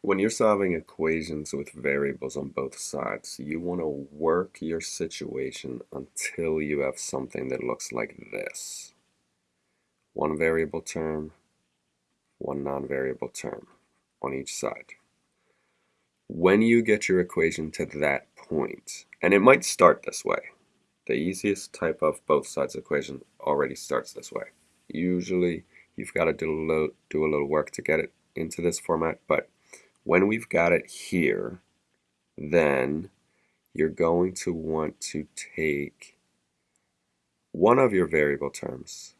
when you're solving equations with variables on both sides, you want to work your situation until you have something that looks like this. One variable term, one non-variable term on each side. When you get your equation to that point, and it might start this way, the easiest type of both sides equation already starts this way. Usually you've got to do a little, do a little work to get it into this format, but when we've got it here, then you're going to want to take one of your variable terms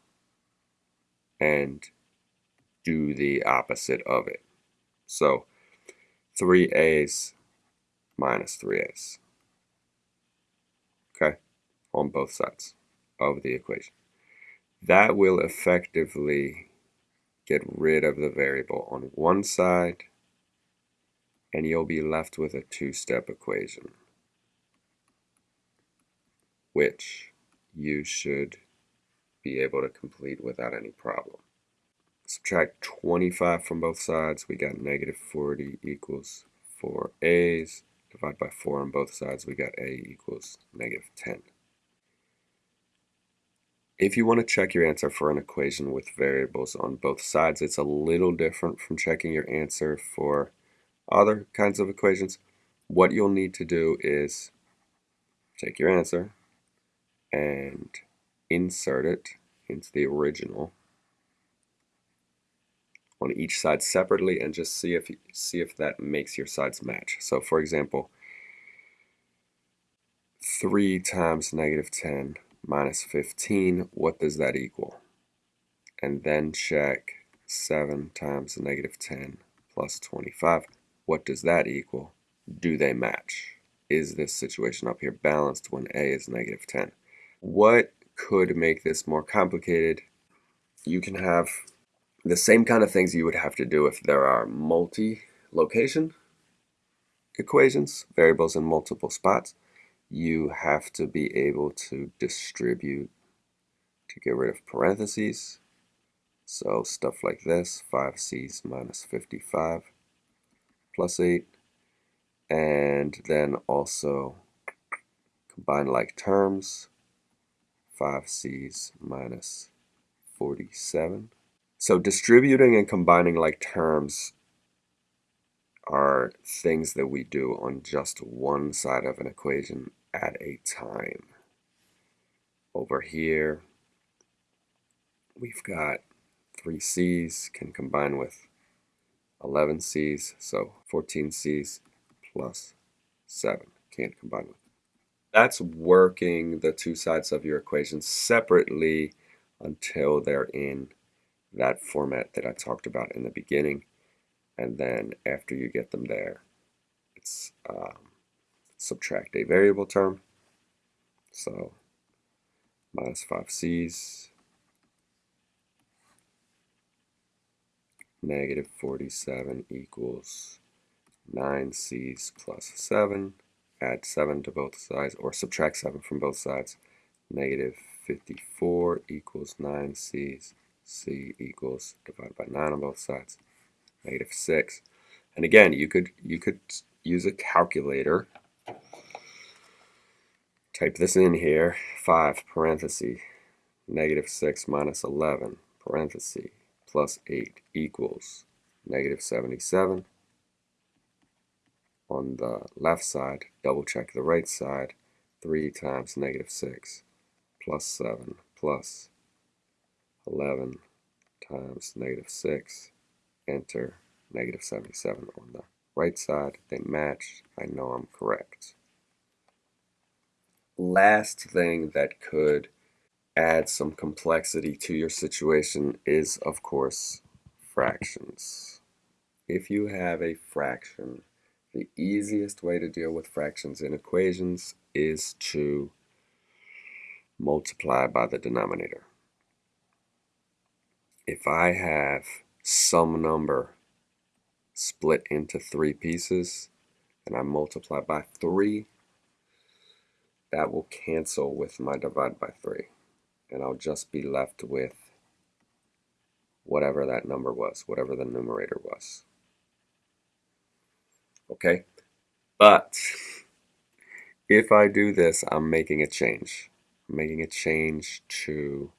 and do the opposite of it. So 3a's minus 3a's. Okay, on both sides of the equation. That will effectively get rid of the variable on one side and you'll be left with a two-step equation which you should be able to complete without any problem. Subtract 25 from both sides, we got negative 40 equals 4a's. Divide by 4 on both sides, we got a equals negative 10. If you want to check your answer for an equation with variables on both sides, it's a little different from checking your answer for other kinds of equations, what you'll need to do is take your answer and insert it into the original on each side separately and just see if see if that makes your sides match. So for example, 3 times negative 10 minus 15, what does that equal? And then check 7 times negative 10 plus 25. What does that equal? Do they match? Is this situation up here balanced when a is negative 10? What could make this more complicated? You can have the same kind of things you would have to do if there are multi-location equations, variables in multiple spots. You have to be able to distribute to get rid of parentheses. So stuff like this, 5c's minus 55 plus 8 and then also combine like terms 5c's minus 47 so distributing and combining like terms are things that we do on just one side of an equation at a time. Over here we've got 3c's can combine with 11 C's, so 14 C's plus 7. Can't combine with. That's working the two sides of your equation separately until they're in that format that I talked about in the beginning. And then after you get them there, it's um, subtract a variable term. So minus 5 negative 47 equals 9c's plus 7. Add 7 to both sides, or subtract 7 from both sides. Negative 54 equals 9c's. c equals, divided by 9 on both sides, negative 6. And again, you could, you could use a calculator. Type this in here, 5 parenthesis, negative 6 minus 11 parenthesis plus 8 equals negative 77. On the left side, double check the right side. 3 times negative 6 plus 7 plus 11 times negative 6. Enter negative 77 on the right side. They match. I know I'm correct. Last thing that could add some complexity to your situation is, of course, fractions. If you have a fraction, the easiest way to deal with fractions in equations is to multiply by the denominator. If I have some number split into three pieces and I multiply by 3, that will cancel with my divide by 3 and I'll just be left with whatever that number was, whatever the numerator was. okay? But if I do this, I'm making a change. I'm making a change to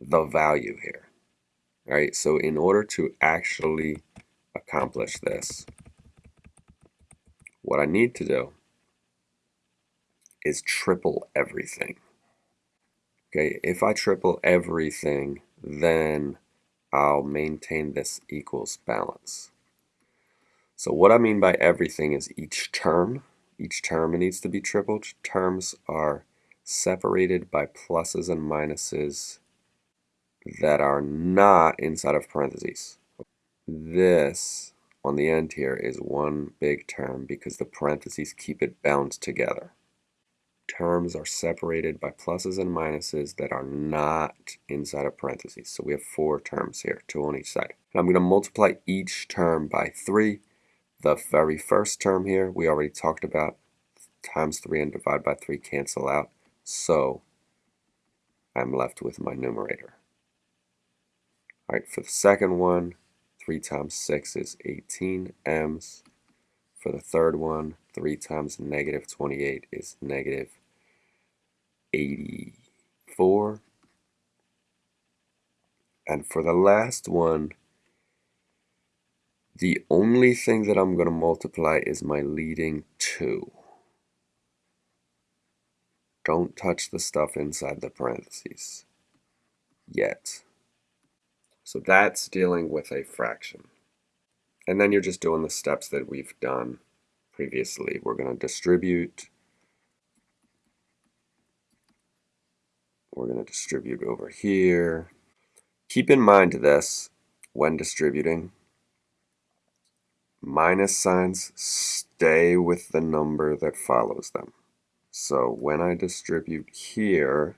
the value here, right? So in order to actually accomplish this, what I need to do is triple everything. Okay, if I triple everything, then I'll maintain this equals balance. So what I mean by everything is each term. Each term needs to be tripled. Terms are separated by pluses and minuses that are not inside of parentheses. This on the end here is one big term because the parentheses keep it bound together. Terms are separated by pluses and minuses that are not inside of parentheses. So we have four terms here, two on each side. And I'm going to multiply each term by 3 the very first term here, we already talked about times 3 and divide by 3 cancel out. So I'm left with my numerator. All right, for the second one, 3 times 6 is 18 m's. For the third one, 3 times negative 28 is negative 84. And for the last one, the only thing that I'm going to multiply is my leading 2. Don't touch the stuff inside the parentheses yet. So that's dealing with a fraction. And then you're just doing the steps that we've done previously. We're going to distribute. We're going to distribute over here. Keep in mind this when distributing minus signs stay with the number that follows them. So when I distribute here,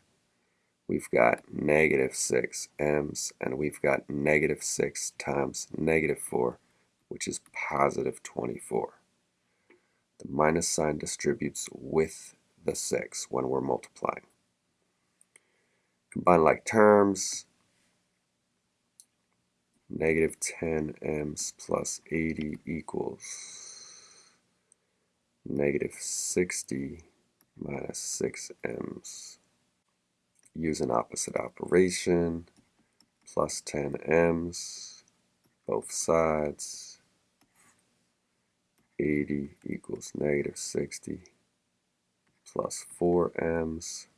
we've got negative 6 m's, and we've got negative 6 times negative 4, which is positive 24. The minus sign distributes with the 6 when we're multiplying. Combine like terms, negative 10 m's plus 80 equals negative 60 minus 6 m's. Use an opposite operation, plus 10 m's, both sides, 80 equals negative 60 plus 4 m's.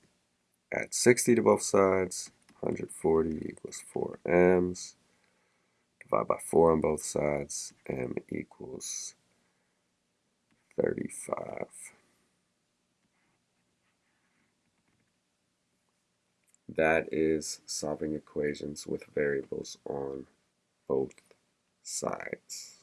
Add 60 to both sides, 140 equals 4 m's divide by 4 on both sides, m equals 35. That is solving equations with variables on both sides.